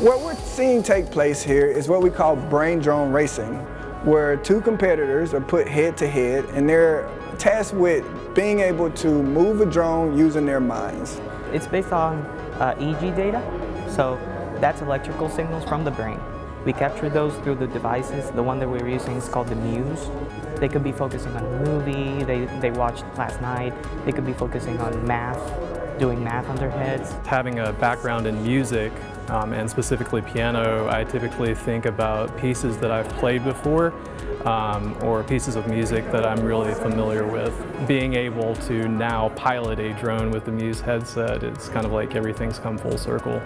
What we're seeing take place here is what we call brain drone racing, where two competitors are put head to head and they're tasked with being able to move a drone using their minds. It's based on uh, EEG data, so that's electrical signals from the brain. We capture those through the devices. The one that we're using is called the Muse. They could be focusing on a movie they, they watched last night. They could be focusing on math, doing math on their heads. Having a background in music um, and specifically piano, I typically think about pieces that I've played before um, or pieces of music that I'm really familiar with. Being able to now pilot a drone with the Muse headset, it's kind of like everything's come full circle.